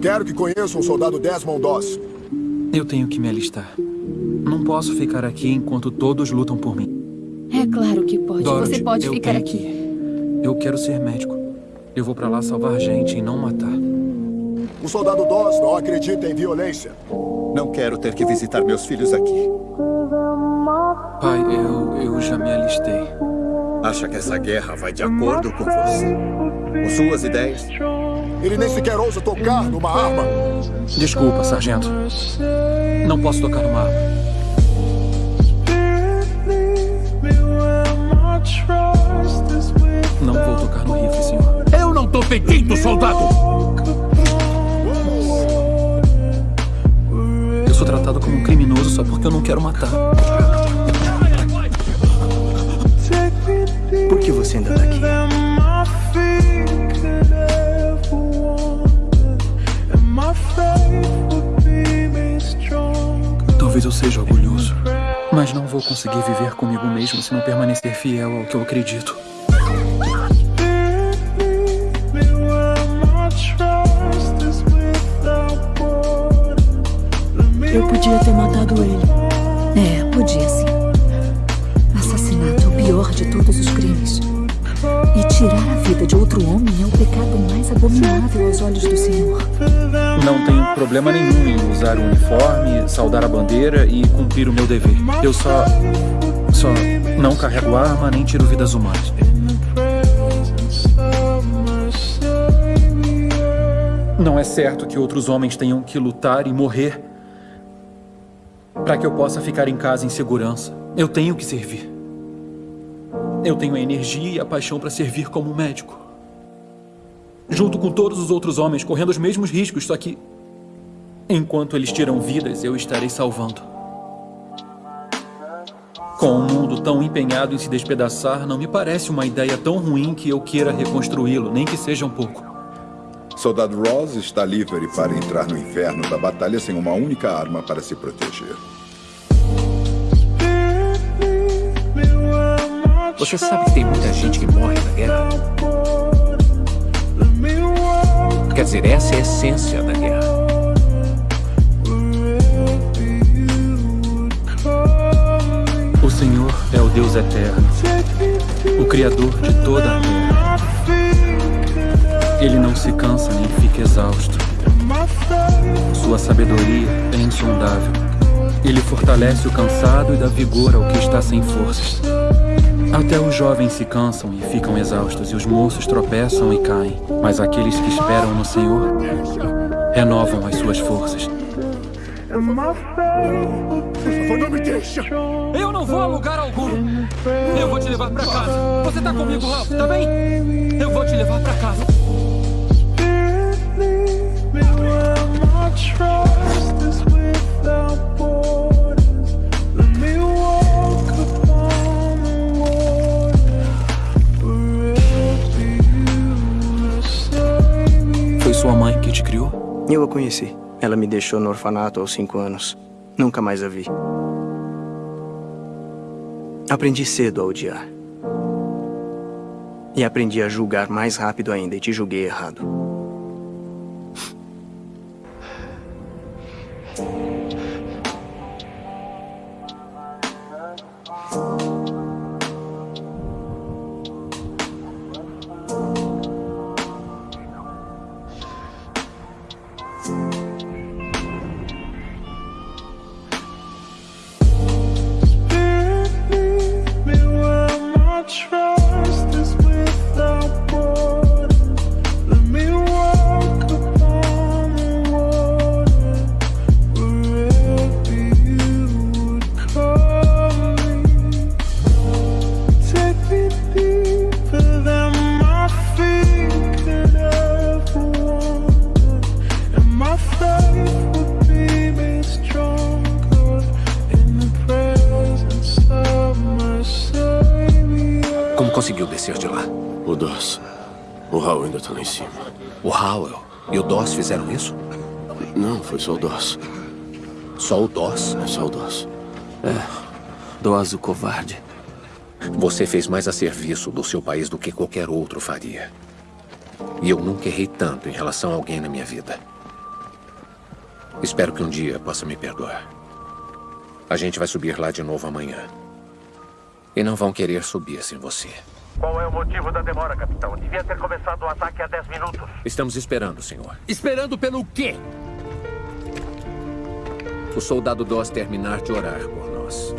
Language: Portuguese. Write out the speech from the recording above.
Quero que conheça o soldado Desmond Doss. Eu tenho que me alistar. Não posso ficar aqui enquanto todos lutam por mim. É claro que pode. Dorothy, Você pode ficar aqui. que. Eu quero ser médico. Eu vou pra lá salvar gente e não matar. O soldado Doss não acredita em violência. Não quero ter que visitar meus filhos aqui. Pai, eu, eu já me alistei. Acha que essa guerra vai de acordo com você? Com suas ideias? Ele nem sequer ousa tocar numa arma. Desculpa, sargento. Não posso tocar numa arma. Não vou tocar no rifle, senhor. Eu não tô pedindo, soldado! Eu sou tratado como um criminoso só porque eu não quero matar. Por que você ainda tá aqui? Seja orgulhoso. Mas não vou conseguir viver comigo mesmo se não permanecer fiel ao que eu acredito. Eu podia ter matado ele. É, podia sim. Assassinato é o pior de todos os crimes. E tirar a vida de outro homem é o pecado abominável aos olhos do Senhor. Não tenho problema nenhum em usar o uniforme, saudar a bandeira e cumprir o meu dever. Eu só. só não carrego arma nem tiro vidas humanas. Não é certo que outros homens tenham que lutar e morrer para que eu possa ficar em casa em segurança. Eu tenho que servir. Eu tenho a energia e a paixão para servir como médico. Junto com todos os outros homens, correndo os mesmos riscos, só que enquanto eles tiram vidas, eu estarei salvando. Com o mundo tão empenhado em se despedaçar, não me parece uma ideia tão ruim que eu queira reconstruí-lo, nem que seja um pouco. Soldado Ross está livre para entrar no inferno da batalha sem uma única arma para se proteger. Você sabe que tem muita gente que morre na guerra? Quer dizer, essa é a essência da guerra. O Senhor é o Deus eterno, o Criador de toda a terra. Ele não se cansa nem fica exausto. Sua sabedoria é insondável. Ele fortalece o cansado e dá vigor ao que está sem forças. Até os jovens se cansam e ficam exaustos, e os moços tropeçam e caem. Mas aqueles que esperam no Senhor renovam as suas forças. Por favor, não me deixa. Eu não vou a lugar algum. Eu vou te levar pra casa. Você tá comigo, Ralph, tá bem? Eu vou te levar pra casa. Foi sua mãe que te criou? Eu a conheci. Ela me deixou no orfanato aos cinco anos. Nunca mais a vi. Aprendi cedo a odiar. E aprendi a julgar mais rápido ainda e te julguei errado. Conseguiu descer de lá? O Doss. O Hal ainda tá lá em cima. O Howell e o Doss fizeram isso? Não, foi só o Doss. Só o Doss? É só o Doss. Doaz o covarde. Você fez mais a serviço do seu país do que qualquer outro faria. E eu nunca errei tanto em relação a alguém na minha vida. Espero que um dia possa me perdoar. A gente vai subir lá de novo amanhã. E não vão querer subir sem você. Qual é o motivo da demora, capitão? Devia ter começado o ataque há 10 minutos. Estamos esperando, senhor. Esperando pelo quê? O soldado Doss terminar de orar por nós.